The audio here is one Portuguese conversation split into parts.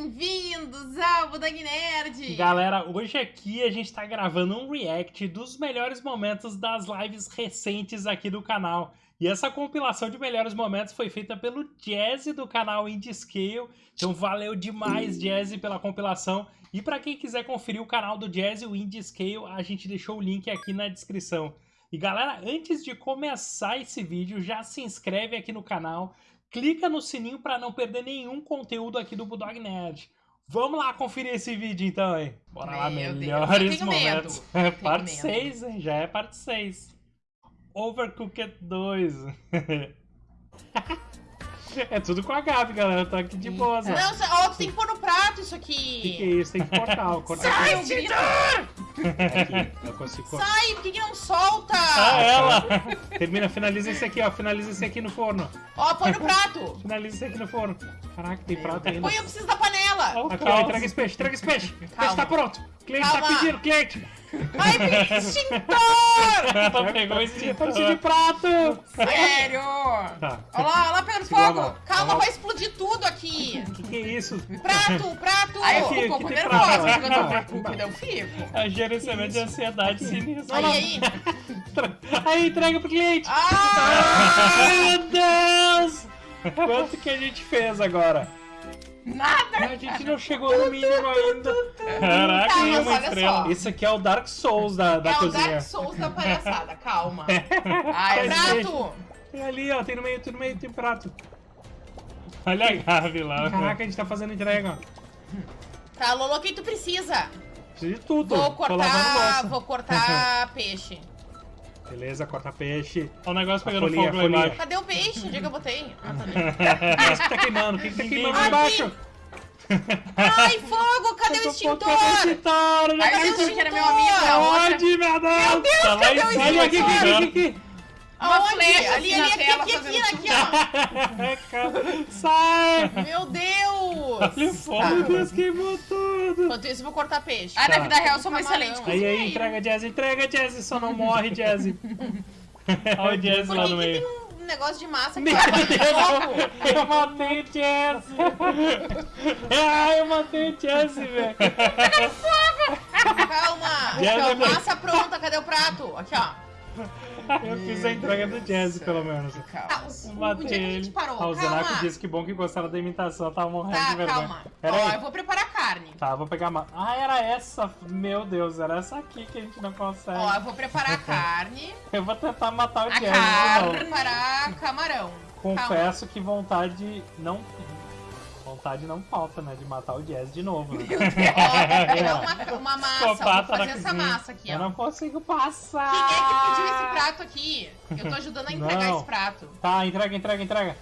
bem-vindos ao Budang Nerd! Galera, hoje aqui a gente tá gravando um react dos melhores momentos das lives recentes aqui do canal. E essa compilação de melhores momentos foi feita pelo Jazzy do canal Indie Scale. Então valeu demais, Jazzy, pela compilação. E para quem quiser conferir o canal do Jazzy, o Indie Scale, a gente deixou o link aqui na descrição. E galera, antes de começar esse vídeo, já se inscreve aqui no canal, clica no sininho para não perder nenhum conteúdo aqui do Bulldog Nerd. Vamos lá conferir esse vídeo então, hein? Bora lá, Meu Deus, melhores medo. momentos. Tenho parte medo. 6, hein? Já é parte 6. Overcooked 2. é tudo com a Gabi, galera. Tô aqui de boa. Não, ó, tu tem que pôr no prato isso O que, que é aqui! isso? Tem que cortar, ó. Corta Sai, aqui. Aqui, eu consigo cortar. Sai, por que, que não solta? Ah, ela! Termina, finaliza esse aqui, ó. Finaliza esse aqui no forno. Ó, põe no prato! Finaliza esse aqui no forno. Caraca, tem prato ainda. Põe, eu preciso da panela! Aqui, ó, entrega esse peixe, entrega esse peixe. O peixe Calma. tá pronto. O cliente tá Calma. pedindo, cliente. Ai, peguei extintor! Ela pegou o extintor de prato. Sério! Tá. Olha lá, olha lá pegando fogo! Calma, vai explodir tudo aqui! O que, que é isso? Prato, prato! Ai, eu fico um pouco tem nervosa prato. quando eu tô Ah. com comida, eu fico. A gerenciamento de ansiedade sinistro. Aí, aí! Aí, entrega pro cliente. Ah! Meu Deus! Quanto que a gente fez agora? Nada! A gente não chegou no mínimo ainda. Caraca, Tá, olha estrela. só. Esse aqui é o Dark Souls da, da é o cozinha. Dark Souls da palhaçada, calma. Ai, Faz prato! Tem ali, ó, tem no meio, tem no meio, tem prato. Olha a Gabi lá. Caraca, a gente tá fazendo entrega. Tá, Lolo, o que tu precisa? Precisa de tudo. Vou cortar, vou cortar peixe. Beleza, corta peixe. Olha o negócio pegando folhinha, fogo lá embaixo. Cadê o peixe? Onde é que eu botei? Ah, tá ali. Isso que tá queimando. O que que tá queimando lá Ai, embaixo? Ai, fogo! Cadê o extintor? extintor, né? Cadê Ai, o que era meu amigo, extintor? meu Deus? Meu Deus, tá lá cadê o aqui, aqui, extintor? aqui, aqui. Uma Aonde? flecha ali, assim ali, aqui, aqui, aqui, fazendo aqui, ó. Sai! Meu Deus! Olha o fogo, Tá. meu Deus, queimou tudo. Enquanto isso, eu vou cortar peixe. Ah, na Tá. vida real eu sou uma Camarão. excelente Aí, aí, entrega, Jazzy, entrega, Jazzy, só não morre, Jazzy. Olha o Jazzy lá que, no que meio. tem um negócio de massa aqui? Meu Fogo! Deus, eu matei o Jazzy. Ai, eu matei o Jazzy, velho. Calma! Já Aqui, ó, vai- massa pronta, cadê o prato? Aqui, ó. Eu fiz a entrega do Jazzy, pelo menos. Tá, Eu o- matei onde é que a gente parou? Ah, o Zenaco Calma! disse que bom que gostaram da imitação, eu tava morrendo de Tá, vergonha. calma. Pera Ó, aí. eu vou preparar a carne. Tá, vou pegar uma... Ah, era essa. Meu Deus, era essa aqui que a gente não consegue. Ó, eu vou preparar a carne. Eu vou tentar matar o A Jazzy de carne. novo. Preparar camarão. Confesso que vontade não... Vontade não falta, né? De matar o Jazz de novo. Né? Ó, vou pegar uma, uma massa. Vou fazer essa cozinha. massa aqui, Eu ó. não consigo passar. Quem é que pediu esse prato aqui? Eu tô ajudando a entregar Não. esse prato. Tá, entrega, entrega, entrega.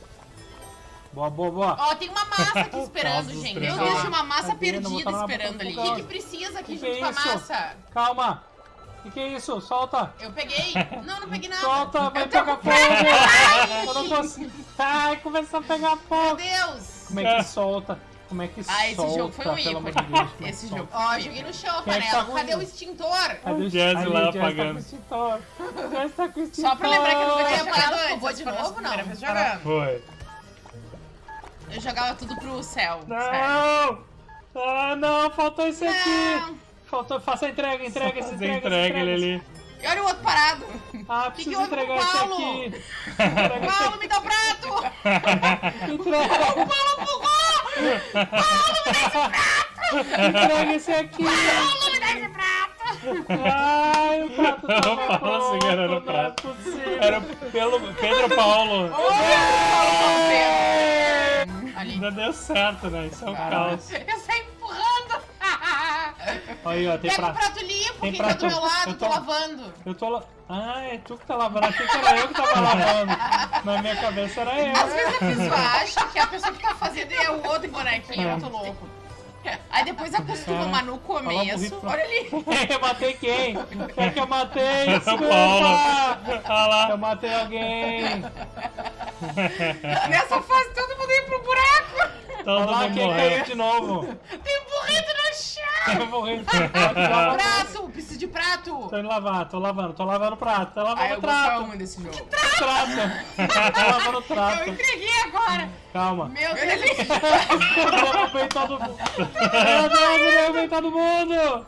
Boa, boa, boa. Ó, tem uma massa aqui esperando, Nossa, gente. Meu Deus, tinha uma massa? Não perdida esperando ali. O que, que precisa aqui Que junto que com é a massa? Calma. O que, que é isso? Solta. Eu peguei. Não, não peguei nada. Solta, vai Eu pegar fogo. Eu não consigo. Ai, começou a pegar Meu fogo. Deus. Como é que solta? Como é que Ah, esse solta? jogo foi um ícone. de Deus, é Esse solta? jogo. Ó, joguei no chão Quem é tá Cadê o extintor? Cadê o Jazz lá o Jazz Tá com apagando. extintor. O Jazz tá com extintor. Só pra lembrar que eu não vou Vai ter apagar jogado antes, antes. vou de novo, não. primeira vez jogando. Foi. Eu jogava tudo pro céu. sério. Não! Ah, não, faltou esse aqui. Faltou, faça a entrega, entrega, entrega, entrega esse ele ali. E olha o outro parado. Ah, Que que preciso com entregar o esse Paulo? aqui. Esse Paulo, me dá o prato. Entrega. Paulo empurrou. Entrega esse aqui. Paulo, me dá esse prato. Ai, o prato tava O Paulo segurando o não é prato. Era pelo Pedro Paulo. Ali. Ainda deu certo, né? Isso é um caos. Eu empurrando. Aí, ó, tem Pega o prato. prato limpo, Tem quem tá prato- do meu lado, eu tô tô- lavando. Eu tô lá. Ah, é tu que tá lavando. Achei que era eu que tava lavando. Na minha cabeça era eu. Às vezes a pessoa acha que a pessoa que tá fazendo é o outro bonequinho, É. muito louco. Aí depois acostuma, É. mas no começo, olha ali. eu matei quem? É que eu matei? Paulo. Desculpa! Olha lá. Eu matei alguém. Nessa fase todo mundo ia pro buraco. Todo Olha lá mundo quem morreu. caiu de novo. Tem um burrito no chão. Eu vou morrer. Tô Prato! Preciso de prato! indo lavar, tô lavando, tô lavando o prato, tô lavando Ai, o eu trato. muito desse jogo. Trato. Tô lavando o Eu entreguei agora! Calma. Meu Deus! Eu derrubei todo mundo. Meu Deus, eu derrubei todo mundo.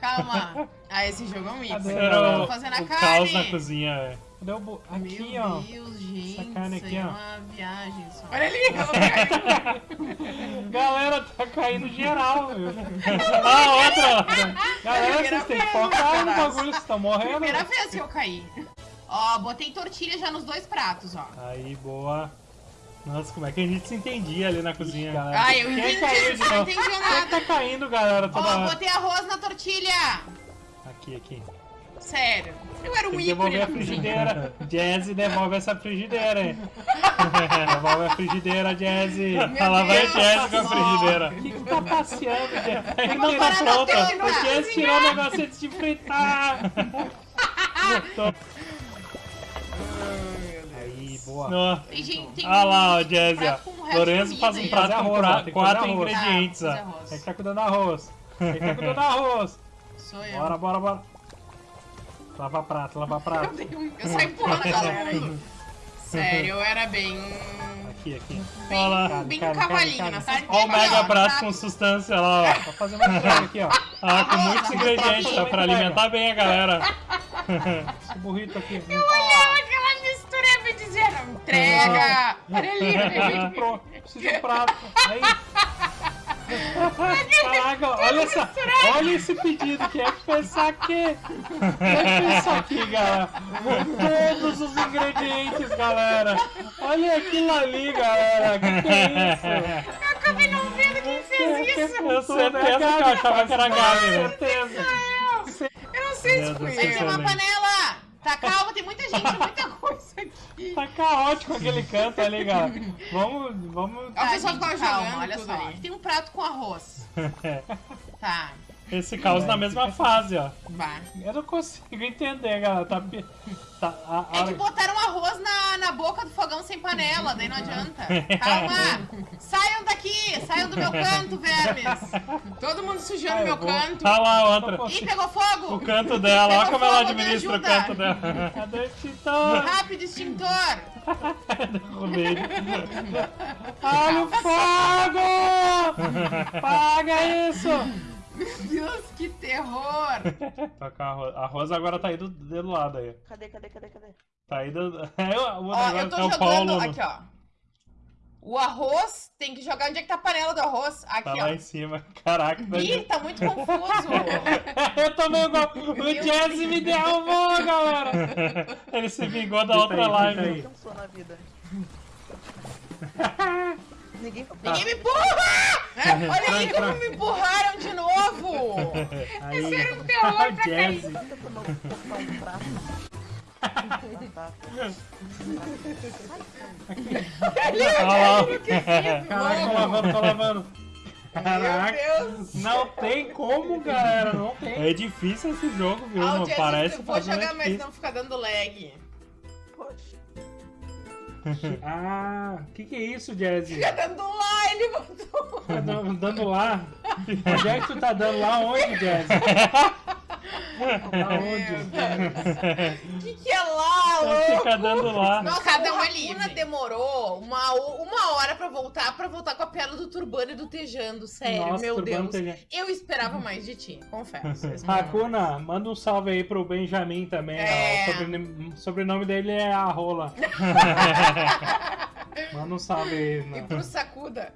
Calma! Ah, esse jogo é um mix. Cadê? Eu Era tô o, fazendo a o carne. caos na cozinha, velho. Cadê o bu... Aqui, Meu ó. Deus, gente. Essa carne isso aqui, é ó. uma viagem só. Olha ali, ela caiu. Galera, tá caindo geral, meu. Ah, outra, outra. Galera, vocês têm que focar no bagulho, vocês estão morrendo. Primeira vez que eu caí. Ó, botei tortilha já nos dois pratos, ó. Aí, boa. Nossa, como é que a gente se entendia ali na cozinha, galera? Ah, eu Quem entendi, caiu de você não Quem é que nada. tá caindo, galera, toda Ó, hora? botei arroz na tortilha. Aqui, aqui. Sério. Eu era um Tem que ícone devolver a frigideira. Jazzy, devolve essa frigideira, hein? devolve a frigideira, Jazzy. Lá vai Jazzy com a frigideira. O que, que tá passeando, Jazzy? Ele não tá pronta. O Jazzy tirou o negócio antes de fritar. Aí, boa. Tem gente, tem Ah lá, ó, Jazzy, ó. Lorenzo faz um prato com arroz, quatro ingredientes, ó. Quem que tá cuidando do arroz? Quem que tá cuidando do arroz? Sou eu. Bora, bora, bora. Lava prato, lava prato. Eu saio empurrando a galera aí. Sério, eu era bem. Aqui, aqui. Bem, Olha lá. bem Carne, cavalinho carne, na carne. carne. Ó o mega braço com substância lá, ó. Tá fazendo uma coisa aqui, ó. Ah, com muitos ingredientes, mim. pra alimentar bem a galera. Esse burrito aqui. Olha aquela mistura e me dizendo, entrega! Olha ali, olha preciso de um prato. Aí, Caraca, olha, essa, olha esse pedido. É que é que fez isso aqui, galera? Todos os ingredientes, galera. Olha aquilo ali, galera. Que que é isso? Eu acabei não vendo quem fez isso. Eu certeza que eu achava que era a Gabi, né? certeza. Eu não sei se foi eu. que Tem uma panela. Tá calma, tem muita gente, muita coisa aqui. Tá caótico aquele canto ali, galera. Vamos, vamos. Ó, o pessoal gente, calma, jogando olha tudo só. ali. Tem um prato com arroz. Tá, Esse caos na mesma fase, ó. vai. Eu não consigo entender, galera. Tá, tá a, a É que botaram arroz na, na boca do fogão sem panela, daí não adianta. Calma! Saiam daqui! Saiam do meu canto, vermes! Todo mundo sujando Ah, eu meu vou- canto. Tá lá outra. Ih, pegou fogo! O canto dela, olha como ela administra o canto dela. Cadê o extintor? Rápido, extintor! Derrubei. Olha o fogo! Paga isso! Meu Deus, que terror! Toca arroz. Arroz agora tá aí do, do lado aí. Cadê, cadê, cadê, cadê? Tá aí do. É o, o Ó, negócio- eu tô é o jogando. Paulo. Aqui, ó. O arroz tem que jogar onde é que tá a panela do arroz. Tá Aqui, lá ó. em cima. Caraca, Ih, tá muito confuso. Eu tomei igual. O Jazzy me derrubou, galera. Ele se vingou da outra aí, live. aí. Cansou na vida. Ninguém Ninguém me empurra! É, Olha aí como me novo! Aí, um pra cair. Jazzy. Tá. Caraca, tô lavando, tô lavando. Meu Caraca. Deus! Não tem como, galera. Não tem. É difícil esse jogo, viu? Ah, Parece eu vou jogar, mas não fica dando lag. Ah, o que, que é isso, Jazzy? Fica dando lá, ele botou. Tá dando, dando lá? Onde é que tu tá dando lá? Onde, Jazzy? Aonde? O que, que é lá, louco? Fica dando lá. Nossa, Cada um o é demorou uma, uma hora pra voltar, pra voltar com a piada do Turbano e do Tejando. Sério, Nossa, meu Deus. Tejando. Eu esperava mais de ti, confesso. Hakuna, manda um salve aí pro Benjamin também. É. ó. O sobrenome, sobrenome dele é Arrola. Manda um salve aí. E pro Sakuda,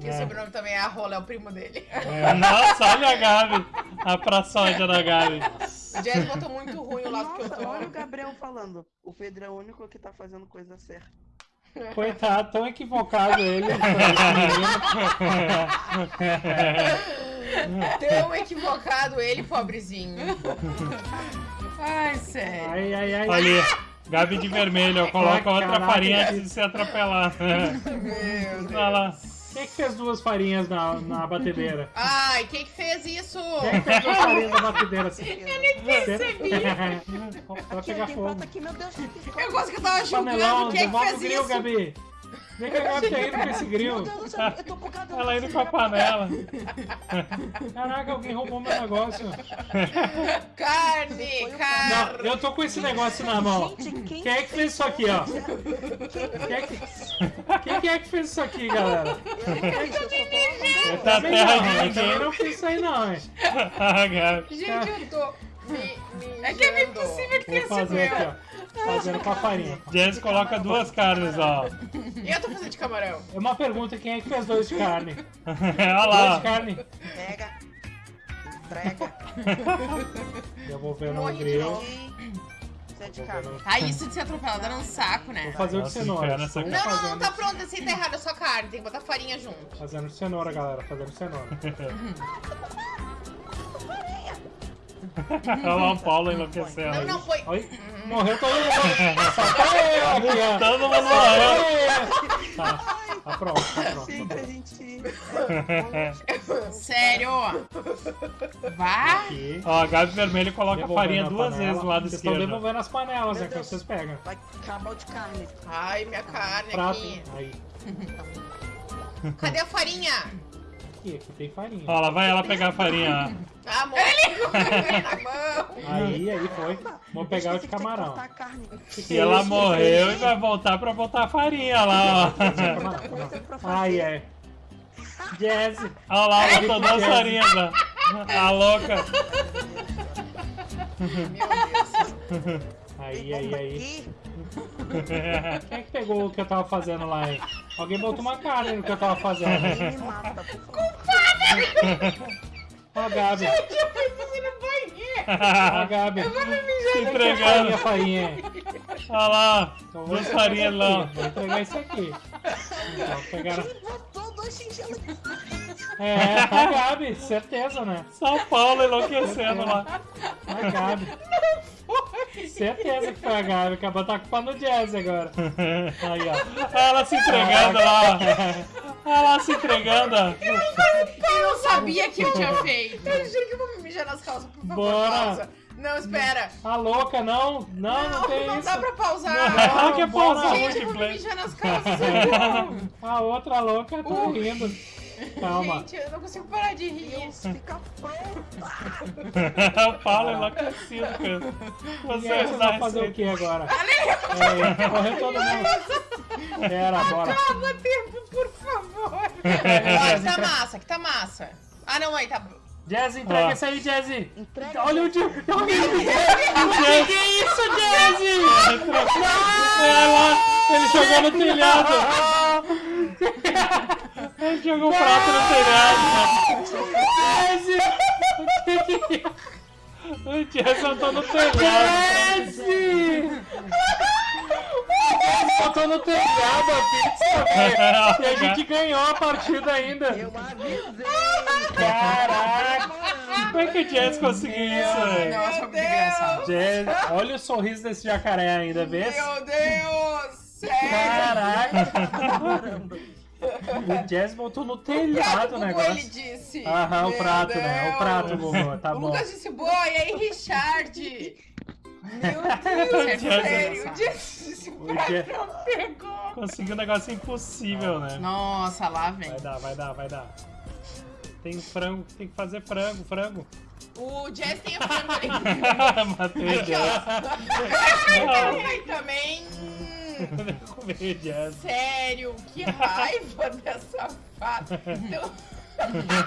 que É. o sobrenome também é Arrola, é o primo dele. Nossa, olha a Gabi. A praçódia da Gabi. O Jazz botou muito ruim o lado que eu Nossa, olha o tô. Gabriel falando. O Pedro é o único que tá fazendo coisa certa. Coitado, tão equivocado ele. Tão equivocado ele, pobrezinho. Ai, sério. Ai, ai, ai. Olha. Gabi de vermelho, eu coloco Ah, outra caraca. farinha antes de se atropelar. Meu Deus. Olha lá. Quem é que fez duas farinhas na, na batedeira? Ai, quem que fez isso? Quem é que fez duas farinhas na batedeira? assim? Eu nem percebi. Vai pegar fogo. aqui, meu Deus. que Eu gosto que eu tava julgando Panelão, quem é que devolve o fez grill, isso. Gabi. Vê que a Gabi tá indo com esse Meu grilo. Deus do céu, eu tô bugado. Ela indo com a panela. Caraca, alguém roubou meu negócio. Carne, carne. Não, eu tô com esse negócio na mão. Gente, quem, Quem é que fez isso aqui, ó? Quem é que, quem que é que fez isso aqui, galera? Eu não fiz, eu só tô... Tá Também terra ninguém. não fiz isso aí não, hein? Gente, eu tô me, me É que é meio mijando. impossível que tenha sido eu. Fazendo com a farinha. Jess coloca duas carnes, ó. E eu tô fazendo de camarão. É uma pergunta, quem é que fez dois de carne? Olha Dois lá. de carne. Pega, entrega, Devolvendo Morre no de grill. Ah, isso de ser atropelada era um saco, né? Vou fazer o de cenoura. Não, não, não, tá pronto, esse tá errado, é só carne, tem que botar farinha junto. Fazendo de cenoura, galera. Fazendo de cenoura. Olha lá o Paulo enlouquecendo. Não, não, põe. Oi, morreu todo mundo. Só tá eu aqui, ó. Todo mundo morreu. eu. Tá, tá pronto, tá pronto. Gente, a gente... Sério? Vá? Aqui. Ó, a Gabi Vermelho coloca a farinha duas panela. vezes do lado Vocês estão esquerdo. devolvendo as panelas, é que vocês pegam. Vai acabar de carne. Ai, minha carne Prato. aqui. Aí. Cadê a farinha? Aqui, aqui tem farinha. Ó, lá vai ela pegar a farinha, Ah, amor, ele na mão. Aí, aí foi. Vamos pegar o de camarão. cortar a carne. ó. E ela morreu e vai voltar pra botar a farinha lá, ó. Ai, é. Jazz. Olha lá, ela botou duas farinhas, ó. A louca. Meu Deus. Aí, aí, aí. Quem é que pegou o que eu tava fazendo lá, hein? Alguém botou uma carne no que eu tava fazendo. Ele me mata, por favor. Ó, a Gabi. Eu no banheiro. Ó, a Gabi. Se Farinha, entregando. farinha. Olha lá, Então vou duas entregar farinhas isso lá. aqui. Vou entregar isso aqui. Então, pegaram... Ele botou dois chinchelos. É, a Gabi, certeza, né? São Paulo enlouquecendo lá. A Gabi. Certeza que foi a Gabi. Acabou de tá com no jazz agora. Aí, ó. Ela se entregando lá, ó. Ela se entregando, ó. Eu não sabia que eu tinha feito. Eu juro que eu vou me mijar nas calças, por favor, Bora. pausa. Não, espera. A louca, não. Não, não, tem não isso. dá pra pausar. Ela quer bora. pausar o Gente, eu vou me mijar nas calças. A outra louca tá Uh. rindo. Calma. Gente, eu não consigo parar de rir. Deus, fica pronto. O Paulo enlouquecido, cara. Você vão fazer o que agora? É, correu todo mundo. Pera, bora. Acaba tempo, por favor. Que tá massa, que tá massa. Ah, não, aí tá... Jazz, entrega Ó. isso aí, Jazz. Entrega. Olha o Jazz. Que isso, Jazzy? Ela, ele jogou no telhado. Ele jogou o prato no telhado. Jazz! O Jazz saltou no telhado. Jazz! Botou no telhado a pizza. E a gente ganhou a partida ainda. Eu avisei. Caraca! Como é que o Jazz conseguiu isso, velho? Nossa, muito engraçado. Jazz, olha o sorriso desse jacaré ainda, vê? Meu Deus! Sério? Caraca! Caramba. O Jazz botou no telhado o Gugu, ele negócio. disse. Aham, o prato, né? O prato, Gugu, tá o bom. Lucas disse, boa, e aí, Richard? Meu O Deus, Jazz- sério, disse, esse O prato Jazz- não pegou. Conseguiu um negócio impossível, né? Nossa, lá vem. Vai dar, vai dar, vai dar. Tem frango, tem que fazer frango, frango. O Jazz tem a frango ali. Matei o Jazz. Ai, também. Hum. Sério, que raiva dessa fada. Então...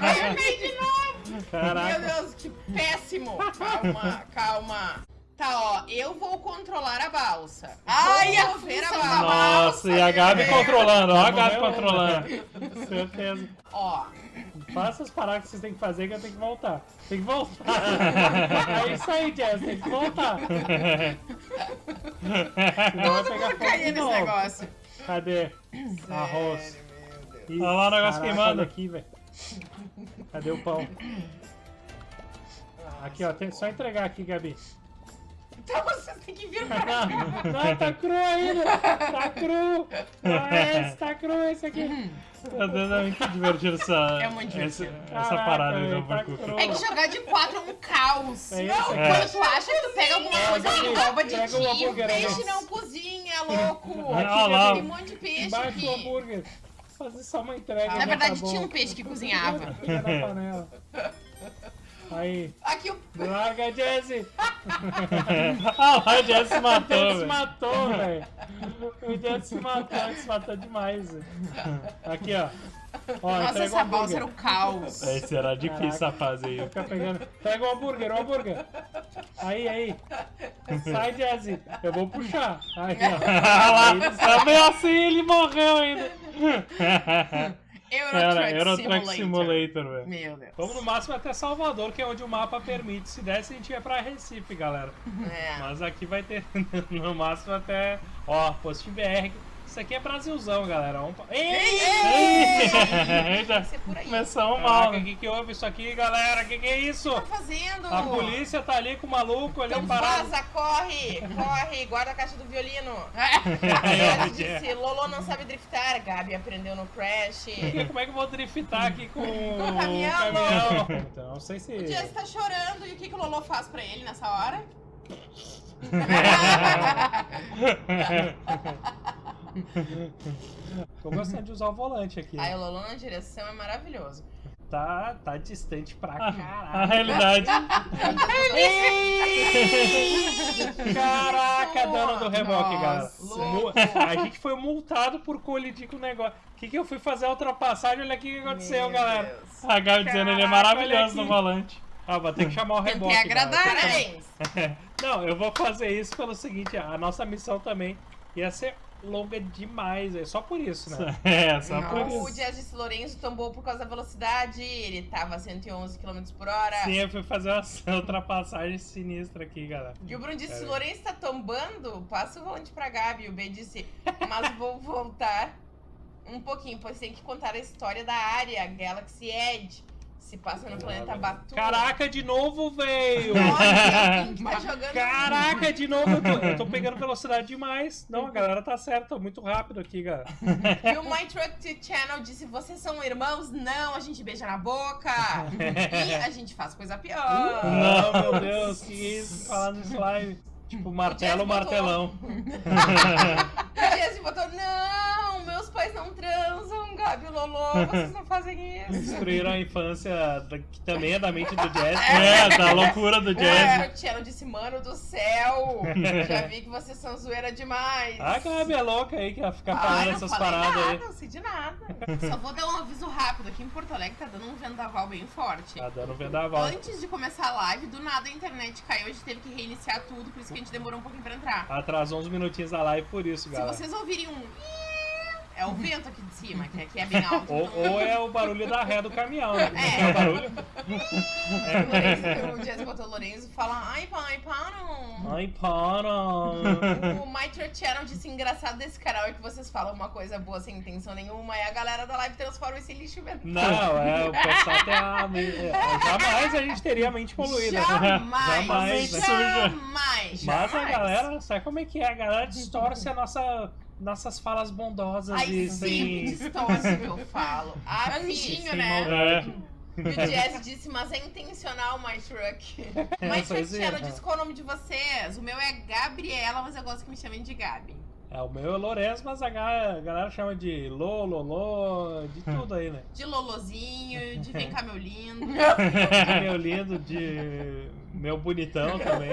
Ai, eu errei de novo. Meu Caraca. Deus, que péssimo. Calma, calma. Tá, ó, eu vou controlar a balsa. Ai, a ver a balsa. Nossa, e a Gabi né? controlando, ó a Gabi controlando. Certeza. Ó, Faça as paradas que vocês têm que fazer que eu tenho que voltar. Tem que voltar. É isso aí, Jazz, tem que voltar. Senão vai pegar vou fogo de nesse novo. negócio. Cadê? Arroz. Sério, meu Deus. Ih, Olha lá o negócio caraca, queimando. aqui, velho. Cadê o pão? Aqui, ó. Tem só entregar aqui, Gabi. Então vocês têm que vir pra cá. Não, não, tá cru ainda. Tá cru. Não é esse, tá cru esse aqui. Meu Deus, é muito divertido essa, É muito essa, divertido. essa Caraca, parada novo tá por cru. É que jogar de quatro é um caos. É não, é. quando tu acha que tu pega alguma coisa que rouba de ti, o peixe não cozinha, louco! Olha lá. Tem um monte de peixe Embaixo do aqui. hambúrguer. Fazer só uma entrega. Na já verdade, tá tinha um peixe que cozinhava. Aí, Aqui o. larga, Jesse! Ah lá, o Jess se matou, Ele se matou, velho. O Jesse se matou, ele se matou demais. Aqui, ó. ó Nossa, essa balsa hambúrguer. era o caos. Esse era difícil a fase aí. Fica pegando. Pega o hambúrguer, o hambúrguer. Aí, aí. Sai, Jesse. Eu vou puxar. Aí, ó. lá, também assim ele morreu ainda. Euro Era Truck Euro Truck Simulator. Velho. Meu Deus. Vamos no máximo até Salvador, que é onde o mapa permite. Se desse, a gente ia pra Recife, galera. É. Mas aqui vai ter no máximo até. Ó, posto BR. Isso aqui é Brasilzão, galera. Pra- Ei! Ei! Aí. Começamos mal. O que, que houve isso aqui, galera? O que, que é isso? O que tá fazendo? A polícia tá ali com o maluco ali Então parado. vaza, corre, corre, guarda a caixa do violino. É, Ela disse, Lolo não sabe driftar, Gabi aprendeu no Crash. Como é que eu vou driftar aqui com Com o caminhão, caminhão? Então, não sei se. O Jess tá chorando e o que, que o Lolo faz pra ele nessa hora? Tô gostando de usar o volante aqui. Aí o Lolo na direção é maravilhoso. Tá, tá distante pra caralho. A realidade. Caraca, dano do reboque, galera. A gente foi multado por colidir com o negócio. O que, que eu fui fazer a ultrapassagem? Olha aqui o que aconteceu, Meu galera. Deus. A Gabi dizendo ele é maravilhoso no volante. Ah, vou ter que chamar o reboque. Tentei agradar, galera. parabéns. Não, eu vou fazer isso pelo seguinte, a nossa missão também ia ser longa demais, é só por isso, né? É, só Não, o Jazz disse Lourenço tombou por causa da velocidade, ele tava a 111 km por hora. Sim, eu fui fazer uma ultrapassagem sinistra aqui, galera. E o Bruno disse, aí. Lourenço tá tombando, passa o volante pra Gabi. E o B disse, mas vou voltar um pouquinho, pois tem que contar a história da área, Galaxy Edge. Se passa no planeta Batu. Caraca, de novo, velho! Tá jogando Caraca, de novo, eu tô, eu tô pegando velocidade demais. Não, a galera tá certa, tô muito rápido aqui, cara. E o My Truck Channel disse: Vocês são irmãos? Não, a gente beija na boca. e a gente faz coisa pior. Não, meu Deus, que isso, falar no slime. Tipo, martelo, botou- martelão. O Jesse botou: não transam, Gabi e Lolo, vocês não fazem isso. Destruíram a infância, que também é da mente do Jazz. É, da loucura do O Jazz. My Channel disse: Mano do céu, já vi que vocês são zoeira demais. A Gabi é louca aí, que ela fica Ah, falando essas paradas nada, aí. não sei de nada. Só vou dar um aviso rápido. Aqui em Porto Alegre tá dando um vendaval bem forte. Tá dando vendaval. Antes de começar a live, do nada a internet caiu, a gente teve que reiniciar tudo, por isso que a gente demorou um pouquinho pra entrar. Atrasou uns minutinhos da live por isso, Se galera. vocês ouvirem um. É o vento aqui de cima, que aqui é bem alto. Ou, então- ou é o barulho da ré do caminhão, né? É. É o barulho. O Lourenço- O Jess botou o Lourenço e fala: Ai, pai, para. Ai, para. O My Church Channel disse: engraçado desse canal é que vocês falam uma coisa boa sem intenção nenhuma e a galera da live transforma esse lixo mental. Não, é, o pessoal tem a. é, Jamais a gente teria a mente poluída. Jamais! Jamais. né? Jamais! Mas a galera, sabe como é que é? A galera distorce a nossa, nossas falas bondosas Ai, e sempre sem. distorce o que eu falo. Afinho, sem né? maldade. E o Jazz disse, mas é intencional, My Truck. My Truck existe. Channel disse qual é o nome de vocês. O meu é Gabriela, mas eu gosto que me chamem de Gabi. É, o meu é Lourenço, mas a ga- a galera chama de Lô, Lolô, de tudo aí, né? De Lolozinho, de Vem cá, meu lindo. meu lindo, de meu bonitão também.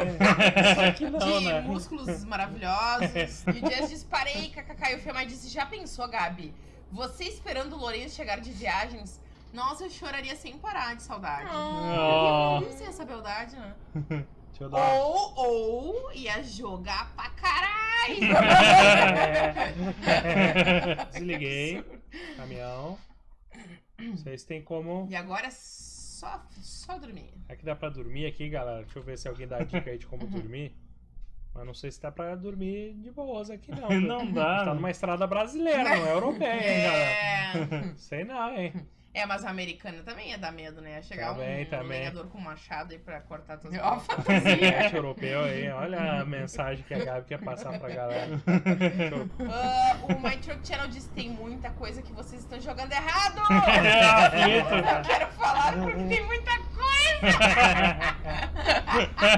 Só que não, de né? músculos maravilhosos. E o Jazz disse, parei, kkk. E o Femai disse, já pensou, Gabi? Você esperando o Lourenço chegar de viagens? Nossa, eu choraria sem parar de saudade. Oh. Deve ser essa beldade, né? Deixa eu dar. Ou, ou ia jogar pra caralho. Desliguei. Caminhão. Vocês têm como. E agora é só, só dormir. Aqui dá pra dormir aqui, galera. Deixa eu ver se alguém dá dica aí de como dormir. Mas não sei se dá pra dormir de boas aqui, não. Não dá. A gente tá numa estrada brasileira, não é europeia, hein, galera? É, Sei não, hein? É, mas a americana também ia dar medo, né? Ia chegar Também, um também. lenhador com machado aí pra cortar todas Ó, as Leste europeu aí, olha a mensagem que a Gabi quer passar pra galera. Ah, o My Truck Channel disse tem muita coisa que vocês estão jogando errado. É, Eu quero falar porque tem muita coisa.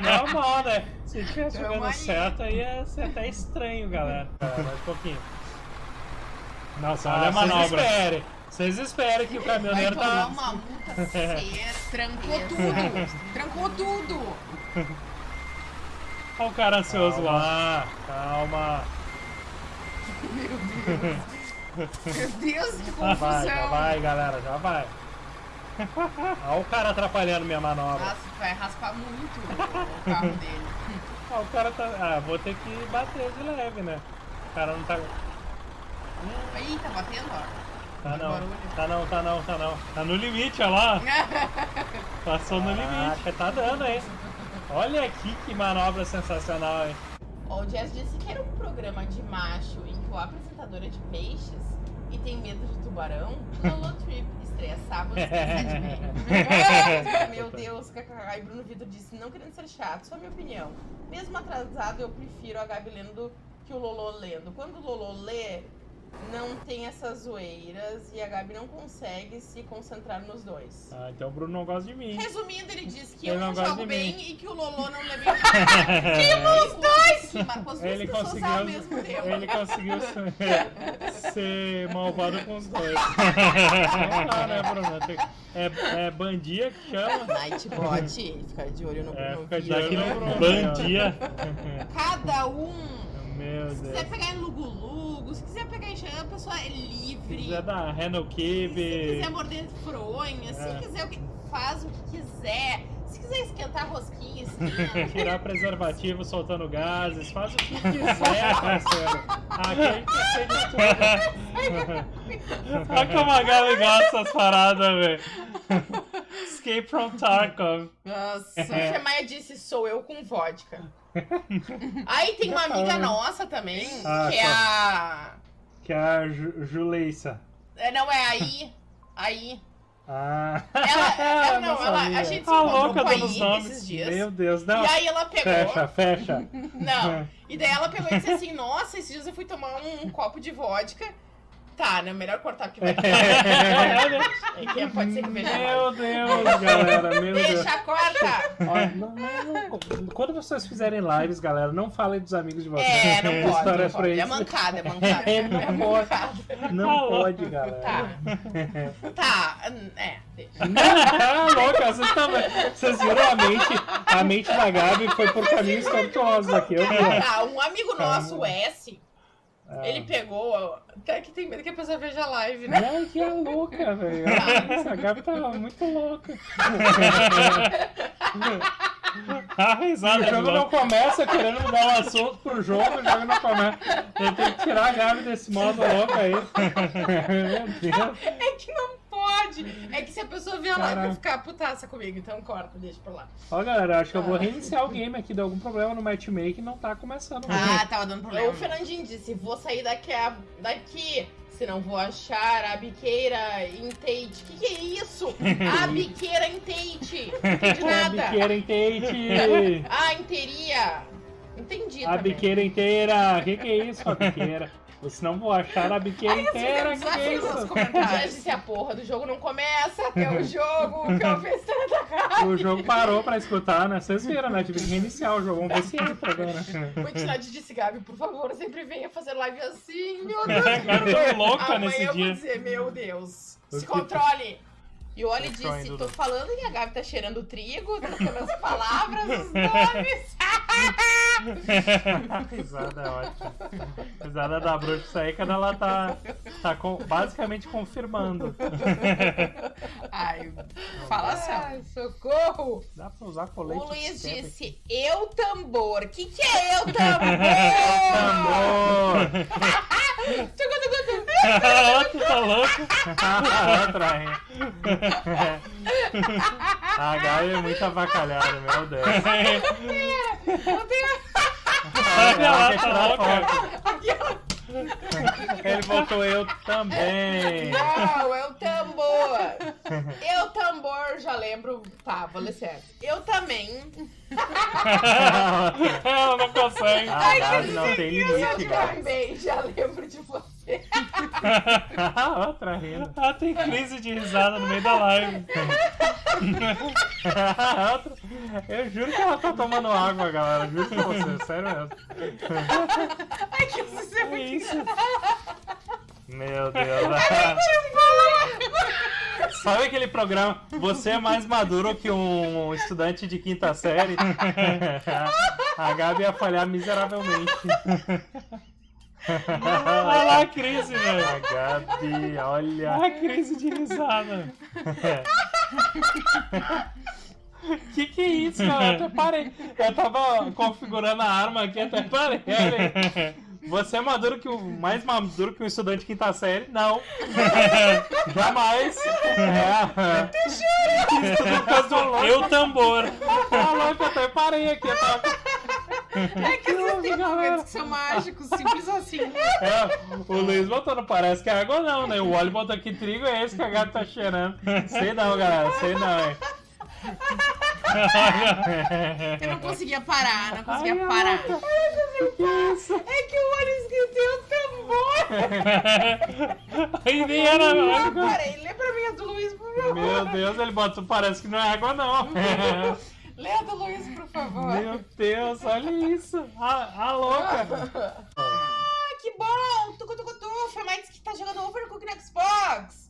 Normal, né? Se tivesse Tamo jogando aí. certo, aí ia ser até estranho, galera. Mais um pouquinho. Nossa, Ah, olha a manobra. esperem. Vocês esperem que o Vai caminhoneiro tomar tá. uma multa ser. Trancou tudo! Trancou tudo! Olha o cara ansioso lá. Calma, calma. Meu Deus, que Já vai, já confusão! vai, galera, já vai. Olha o cara atrapalhando minha manobra. Nossa, vai raspar muito o carro dele. Ah, o cara tá. Ah, vou ter que bater de leve, né? O cara não tá. Ih, tá batendo, ó. Tá não. Barulho. Tá não, tá não, tá não. Tá no limite, olha lá. Passou no limite. Tá dando, hein? Olha aqui que manobra sensacional, hein? Ó, o Jazz disse que era um programa de macho em que o apresentador é de peixes e tem medo de tubarão. Lolo Trip estreia sábado às 17h30. Meu Deus, kkk. E Bruno Vitor disse, não querendo ser chato, só minha opinião. Mesmo atrasado, eu prefiro a Gabi lendo que o Lolo lendo. Quando o Lolo lê, não tem essas zoeiras e a Gabi não consegue se concentrar nos dois. Ah, então o Bruno não gosta de mim. Resumindo, ele diz que Ele eu não jogo de bem mim. e que o Lolo não bem. que os dois! Que marcou as duas Ele conseguiu, ao mesmo tempo. ele conseguiu ser, ser malvado com os dois. Não dá, né, Bruno? Tem- É, é bandia que chama. Nightbot, fica de olho no É, Bruno fica de olho no Bruno. bandia. Cada um. Meu Se quiser Deus. pegar em Lugu-Lugu, se quiser pegar em Xan, a pessoa é Se livre. quiser dar Reno Se Kibe. quiser morder fronha, É. se quiser o que faz o que quiser. Se quiser esquentar rosquinha, esquenta. Tirar preservativo soltando gases, faz o que quiser, parceiro. Aqui a gente de tudo. Olha como a Gabi gosta das paradas, velho. Escape from Tarkov. Nossa. A Maia disse, sou eu com vodka. Aí tem uma amiga nossa também, Ah, que é a... Que é a Ju Juleissa. é, Não, é aí. Aí. Ah, Ela, ela não, ela, a gente se A encontrou louca com a dos Ig nomes. esses dias. Meu Deus, não. E aí ela pegou. Fecha, fecha. Não. E daí ela pegou e disse assim: Nossa, esses dias eu fui tomar um, copo de vodka. Tá, né? Melhor cortar porque vai É que pode ser que veja Meu. Deus, galera, meu Deus. Deixa, corta! Ó, não, não, não. Quando vocês fizerem lives, galera, não falem dos amigos de vocês. É, não pode. Não pode. É mancada, é mancada. É, não É pode. Não pode, galera. Tá. Tá, é, deixa. Ah, louca, vocês, também. vocês viram a mente, a mente da Gabi foi por caminhos tortuosos aqui. Eu. Tá, um amigo nosso, o S, Ah. ele pegou. Até que tem medo que a pessoa veja a live, né? Ai, que louca, velho. Essa Gabi tá muito louca. A O risada do jogo não começa querendo mudar o assunto pro jogo, o jogo não começa. Eu tenho que tirar a Gabi desse modo louco aí. Meu Deus. É que não pode. É que se a pessoa a live vai ficar putaça comigo, então corta, deixa pra lá. Ó, galera, acho que eu vou reiniciar o game aqui. Deu algum problema no matchmaking não tá começando. Ah, tava dando problema. O Fernandinho disse: vou sair daqui, a- daqui. Senão vou achar a biqueira em Tate. Que que é isso? A biqueira em Tate. Não entendi A nada. biqueira inteira. A interia. Entendi A também. biqueira inteira. Que que é isso, a biqueira? Ou senão vou achar a biqueira inteira. Que que é isso? comentários. disse a porra do jogo não começa até o jogo que eu fiz da cara. O jogo parou pra escutar, né? Vocês viram, né? Tive que reiniciar o jogo. Vamos ver se entra agora. Quantidade disse, Gabi, por favor, sempre venha fazer live assim. Meu Deus. Gabi foi louca Amanhã nesse eu vou dia. dizer, meu Deus. O Se controle. E o Oli disse, Dudu. tô falando e a Gabi tá cheirando trigo, trocando as palavras, os nomes. Risada é ótima. Risada da bruxa isso aí quando ela tá, tá com- basicamente confirmando. Ai, fala Ai, socorro. Dá pra usar colete. O Luiz disse, eu tambor. Que que é eu tambor? Tugu. Outro tá louco. Outra, hein? A Gabi é muito avacalhada, meu Deus. Eu tenho Olha lá, tá louca. Ele botou eu também. Não, é o tambor. Eu tambor, já lembro. Tá, vou ler certo. Eu também. Ela não consegue. A Gabi não tem limite, Eu também já lembro de você. Outra rindo. Ela tem crise de risada no meio da live. Outra- Eu juro que ela tá tomando água, galera. Juro pra você, sério mesmo. Ai, que você é É muito isso. Meu Deus. Sabe aquele programa? Você é mais maduro que um estudante de quinta série? A Gabi ia falhar miseravelmente. Olha lá a crise, velho. A Gabi, olha. A crise de risada. Que que é isso, cara? Eu até parei. Eu tava configurando a arma aqui, até parei. Você é maduro que o mais maduro que um estudante de quinta série? Não. Jamais. É. Eu tambor. Tá louco, eu até parei aqui. Eu tava... É que você tem momentos que são mágicos, simples assim. É, o Luiz botou, não parece que é água não, né? O óleo botou aqui trigo, é esse que a gata tá cheirando. Sei não, galera, sei não, hein? Eu não conseguia parar, não conseguia Ai, parar. Que isso? É que o olho esqueceu o tambor. Aí nem era Eu parei, lê pra mim a do Luiz, por favor. Meu Deus, ele botou, parece que não é água não. Lê a do Luiz, por favor. Meu Deus, olha isso. A, a louca. Ah, que bom! Tucu, tucu, tu. Foi mais que tá jogando Overcooked no Xbox.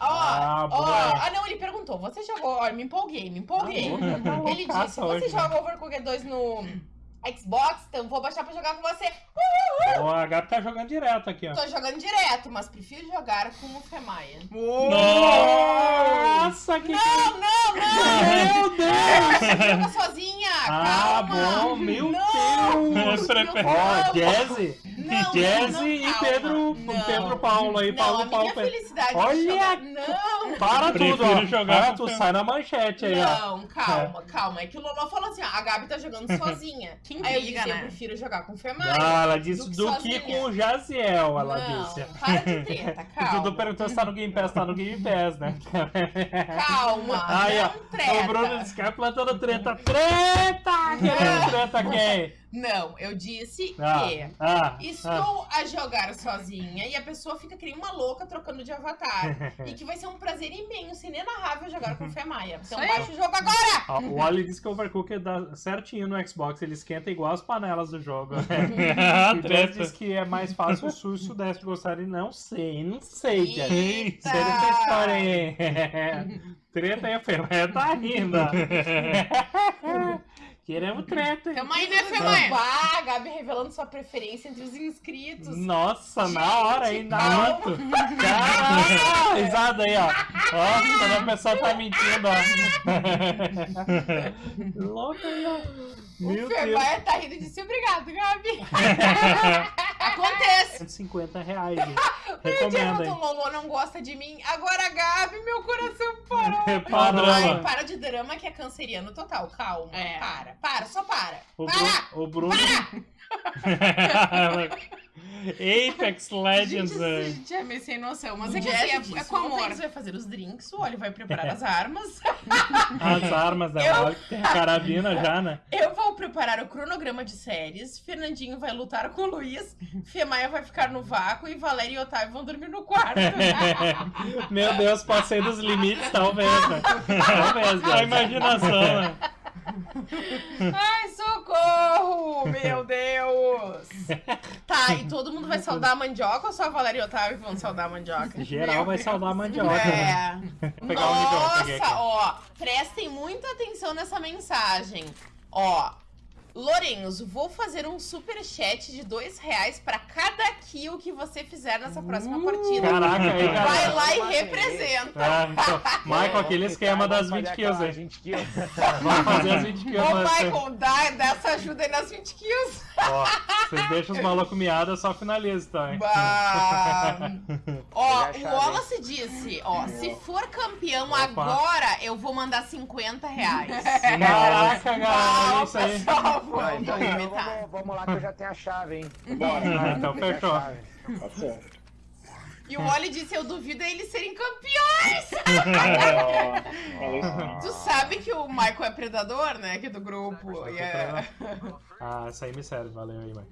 Ó, Ah, ó. Ah, não, ele perguntou. Você jogou... Ó, me empolguei, me empolguei. Tá Ele disse, você né? joga Overcooked 2 no Xbox? Então vou baixar pra jogar com você. Ó, a Gabi tá jogando direto aqui, ó. Tô jogando direto, mas prefiro jogar com o Femaia. Nossa, que... Não, não, não! Meu Deus! Você joga sozinha! Ah, calma. bom, meu Não. Deus! Ó, Jazzy, Não, Jazzy não, e calma. Pedro, Não. Pedro Paulo aí, Não, Paulo a Paulo. Olha! Não! Para tudo, ó. jogar Para com tu, Pedro. sai na manchete aí, ó. Não, calma, calma. É que o Lolo falou assim, ó, a Gabi tá jogando sozinha. Quem Aí eu liga, disse, eu né? prefiro jogar com o Femaia. Ah, ela disse do que do que sozinha. com o Jaziel, ela não, disse. para de treta, O Dudu calma. perguntou se tá no Game Pass, tá no Game Pass, né? Calma, Aí, ó. O Bruno disse que é plantando treta. Treta! Querendo treta quem? Não, eu disse Ah, que ah, ah. estou a jogar sozinha e a pessoa fica que nem uma louca trocando de avatar. e que vai ser um prazer imenso, inenarrável jogar com o Femaia. Então baixa o jogo agora! Ó, o Wally disse que o Overcooked dá certinho no Xbox, ele esquenta igual as panelas do jogo. né? Ah, O treta. disse que é mais fácil o sul e o sudeste gostarem. Não sei, não sei, Jazz. Eita! História aí. Treta aí, a Femaia tá rindo. Queremos treta. hein? Femaia, né, Femaia? Ah, a Gabi revelando sua preferência entre os inscritos. Nossa, na hora aí, na calma. moto. Caraca, risada aí, ó. Ó, quando a pessoa tá mentindo, ó. Louco aí, ó. Meu o. Femaia tá rindo e disse obrigado, Gabi. Acontece. 150 reais, gente. O Recomendo, hein. Lolo não gosta de mim. Agora, Gabi, meu coração parou. Parou. Ai, para de drama que é canceriano total. Calma. É. Para, para, só para. O Para! Bruno, o Bruno Apex Legends. Gente, é. gente é meio sem noção, mas O é que assim, é, é com o amor. Matheus vai fazer os drinks, o Oli vai preparar as armas. as armas da Eu- Wally, que tem a carabina já, né? Eu vou preparar o cronograma de séries, Fernandinho vai lutar com o Luiz, Femaia vai ficar no vácuo e Valéria e Otávio vão dormir no quarto. Meu Deus, passei dos limites, talvez, né? Talvez, A né? imaginação, né? Ai, socorro! Meu Deus! tá, e todo mundo vai saudar a mandioca ou só a Valéria e Otávio vão saudar a mandioca? Geral Meu vai Deus. saudar a mandioca, né? É. O aqui. Nossa, ó, prestem muita atenção nessa mensagem. Ó, Lorenzo, vou fazer um super chat de dois reais pra cada kill que você fizer nessa próxima partida. Caraca, aí, Vai galera. lá e representa. Ah, então, Michael, aquele esquema das 20 kills, hein? 20 kills. Vamos fazer as 20 kills. Ô, mas- Michael, dá, dá essa ajuda aí nas 20 kills. Ó, vocês deixam os malucos miados, só finalizo, tá? hein? Bah. Ó, o Wallace disse, ó, se for campeão Opa. agora, eu vou mandar 50 reais. Caraca, galera, é isso aí. pessoal, Não, vamos então, vamos, vamos lá que eu já tenho a chave, hein? Bora, Então fechou. Tá certo. E o Wally disse, eu duvido eles serem campeões. Tu sabe que o Michael é predador, né, aqui do grupo. É- Ah, essa aí me serve, valeu aí, mãe.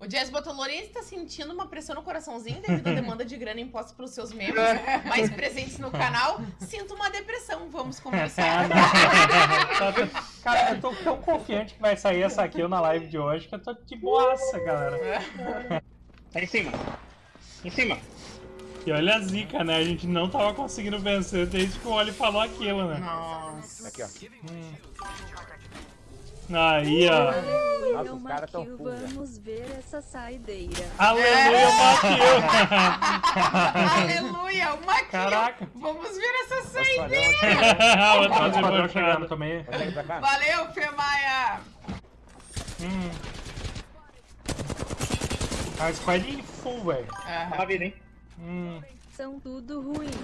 O Jazz botou Lourenço está sentindo uma pressão no coraçãozinho devido à demanda de grana imposta pelos seus membros mais presentes no canal. Sinto uma depressão, vamos conversar. Cara, eu tô tão confiante que vai sair essa kill na live de hoje que eu tô de boaça, galera. Tá em cima. Em cima. E olha a zica, né? A gente não tava conseguindo vencer desde que o Oli falou aquilo, né? Nossa. Aqui, ó. Aí, ó. Nossa, os caras tão Maquil, vamos ver essa saideira. Aleluia, Aleluia, uma kill. Caraca. Vamos ver essa Outra o padrão chegando também. Valeu, Femaia. Hum. A squad full, velho. Aham. Uma vida, hein? Hum. São tudo ruim.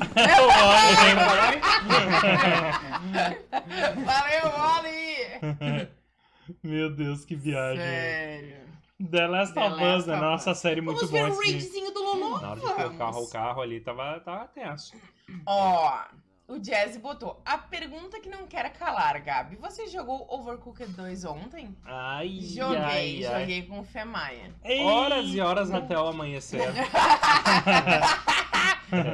Valeu, Oli. Meu Deus, que viagem. Sério. The Last The of Us, né? of Nossa Us. série muito Vamos ver boa. o assim. raidzinho do Lulu? Na hora de pôr o carro, o Vamos. carro ali tava, tava tenso. Ó, o Jazzy botou. A pergunta que não quer calar, Gabi. Você jogou Overcooked 2 ontem? Ai, Joguei, ai, ai. joguei com o Femaia. Horas e horas até o amanhecer.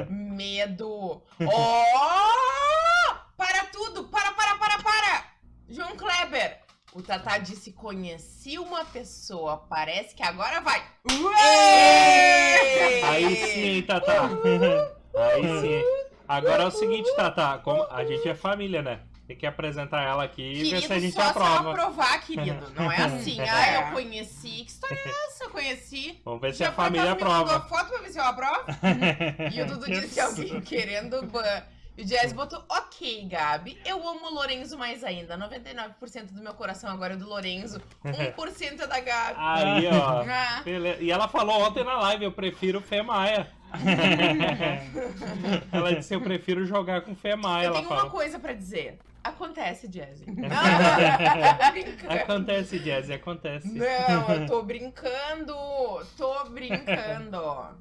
Medo. Ó! Para tudo! Para, para, para, para! João Kleber. O Tatá disse: conheci uma pessoa. Parece que agora vai. Ué! Aí sim, Tatá. Aí sim. Agora é o seguinte, Tatá. Como a gente é família, né? Tem que apresentar ela aqui e ver se a gente só aprova. aprovar, querido. Não é assim. Ah, eu conheci. Que história é essa? Eu conheci. Vamos ver se Já a família acaso me mandou aprova. foto pra ver se eu aprovo? E o Dudu disse alguém querendo ban. E o Jazz botou, ok, Gabi, eu amo o Lorenzo mais ainda. 99% do meu coração agora é do Lorenzo. 1% é da Gabi. Aí, ó. Ah. E ela falou ontem na live, eu prefiro Fê Maia. ela disse, eu prefiro jogar com Fê Maia, eu ela tenho uma coisa pra dizer. Acontece, Jazzy. Não. Acontece, Jazzy, acontece. Não, eu tô brincando. Tô brincando.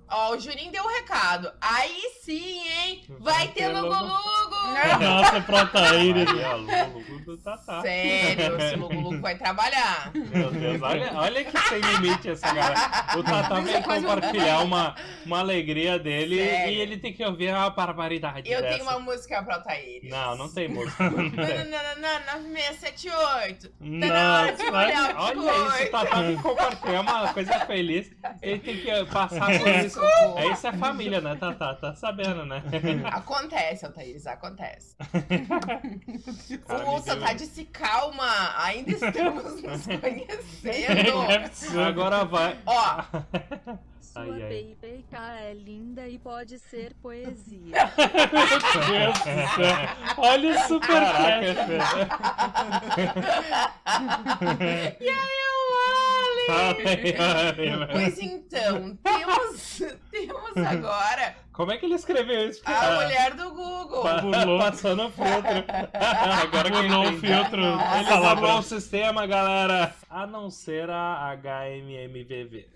Ó, o Juninho deu o recado. Aí sim, hein? Vai ter ter Lugo Lugo. Lugo. Nossa, Protaíris. Aí, ó, Lulu do Tatá. Sério, esse Lugo Lugo vai trabalhar. Meu Deus, olha, olha que sem limite essa galera. O Tatá Quase um- compartilhar uma, uma alegria dele Sério. e ele tem que ouvir a barbaridade Eu dessa. tenho uma música pra Altair. Não, não tem música. Não tem. 9678. Não, Tá na hora de molhar o Olha isso, tem que compartilhar uma coisa feliz. Ele tem que passar por isso. É isso é família, né, Tatá? Tá sabendo, né? Acontece, Altair, acontece. Cara, o deu- tá disse calma, ainda estamos nos conhecendo. Ser. Agora vai. Ó, Sua Ai, ai. PIPK é linda e pode ser poesia. Meu Deus do céu. Olha o superchat, velho. e aí, o Ali? Pois então, temos, temos agora Como é que ele escreveu isso? a Ah, mulher do Google. Burlou. Passando o filtro. Agora que Burlou o filtro. Ele pra- o sistema, galera. A não ser a HMMVV.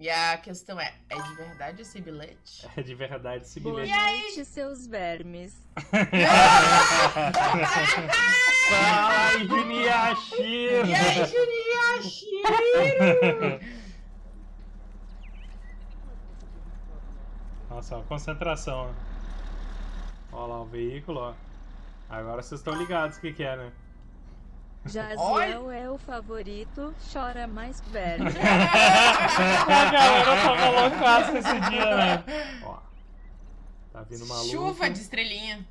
E a questão é, é de verdade esse bilhete? É de verdade esse Boa bilhete. noite, seus vermes. Fala aí, Juniachiro! E aí, Juninho Nossa, ó, concentração. ó. Olha lá o veículo, ó. Agora vocês estão ligados o que, que é, né? Jaziel é o favorito, chora mais verme. A galera tava loucaça esse dia, né? Ó. Tá vindo maluco. Chuva de estrelinha.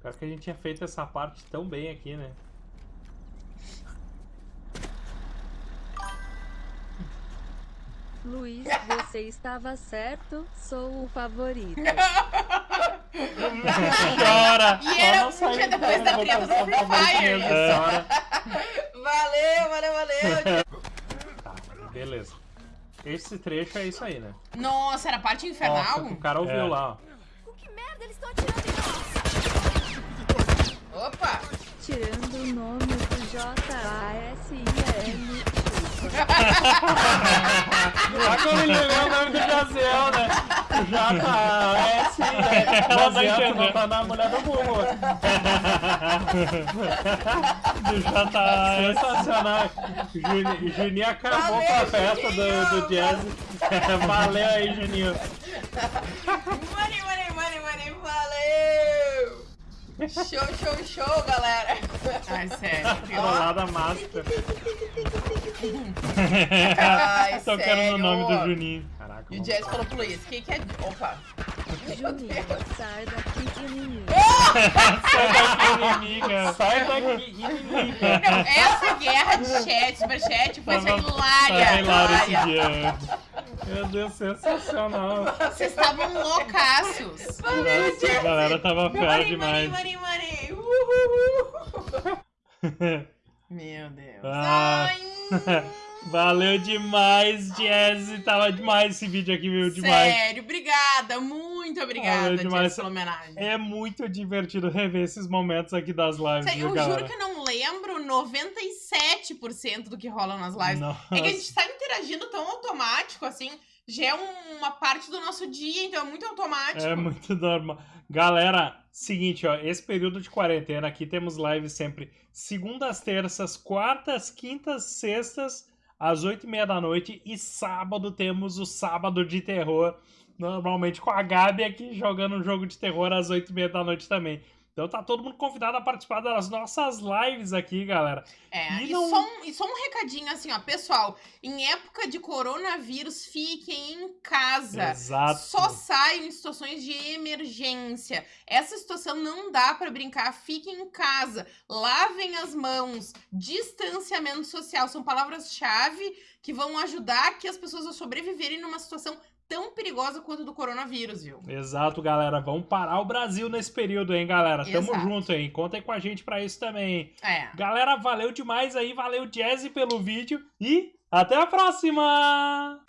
Pior que a gente tinha feito essa parte tão bem aqui, né? Luiz, você estava certo, sou o favorito. Chora! E era não um dia depois da treta do Free Fire. Valeu, valeu, valeu. Tá, beleza. Esse trecho é isso aí, né? Nossa, era a parte infernal? Ó, o cara ouviu É. lá, ó. Que merda eles estão atirando em nós? Opa! Tirando o nome do J-A-S-I-M. Lá quando ele leu o nome do Jaziel, né? J-A-S, né? Ela vai Jaziel, tu entender. não tá na mulher do Google. Do JS. Sensacional. Juni- Juninho acabou com a festa do, do jazz. Valeu aí, Juninho. Show, show, show, galera! Ai, sério. Trollada master. Ai, Tocando sério. no nome do Juninho. Caraca, E o Jazz falou pro Luiz, o que que é... Opa! Juninho, sai daqui mim. Sai daqui, inimiga. Sai daqui, inimiga. Não, essa guerra de chat, superchat, foi Tava- hilária. Tá hilário esse hilária. dia. Meu Deus, sensacional. Vocês estavam loucaços. Nossa, a galera tava fera Money, money, demais. money, money. Uhul. Meu Deus. Ah. Ai, Valeu demais, Jazzy. Tava demais esse vídeo aqui, viu? Demais. sério, obrigada. Muito obrigada, demais. pela homenagem. É muito divertido rever esses momentos aqui das lives, Sério, eu galera? juro que eu não lembro 97% do que rola nas lives. Nossa. É que a gente tá interagindo tão automático, assim, já é um- uma parte do nosso dia, então é muito automático. É muito normal. Galera, seguinte, ó, esse período de quarentena aqui temos lives sempre segundas, terças, quartas, quintas, sextas, às oito e meia da noite e sábado temos o sábado de terror, normalmente com a Gabi aqui jogando um jogo de terror às oito e meia da noite também. Então tá todo mundo convidado a participar das nossas lives aqui, galera. É, E e, não- só um, e só um recadinho assim, ó, pessoal, em época de coronavírus, fiquem em casa. Exato. Só saiam em situações de emergência. Essa situação não dá pra brincar. Fiquem em casa. Lavem as mãos. Distanciamento social são palavras-chave que vão ajudar que as pessoas a sobreviverem numa situação tão perigosa quanto do coronavírus, viu? Exato, galera. Vamos parar o Brasil nesse período, hein, galera? Tamo Exato. junto aí. Contem com a gente pra isso também. É. Galera, valeu demais aí, valeu Jazzy pelo vídeo e até a próxima!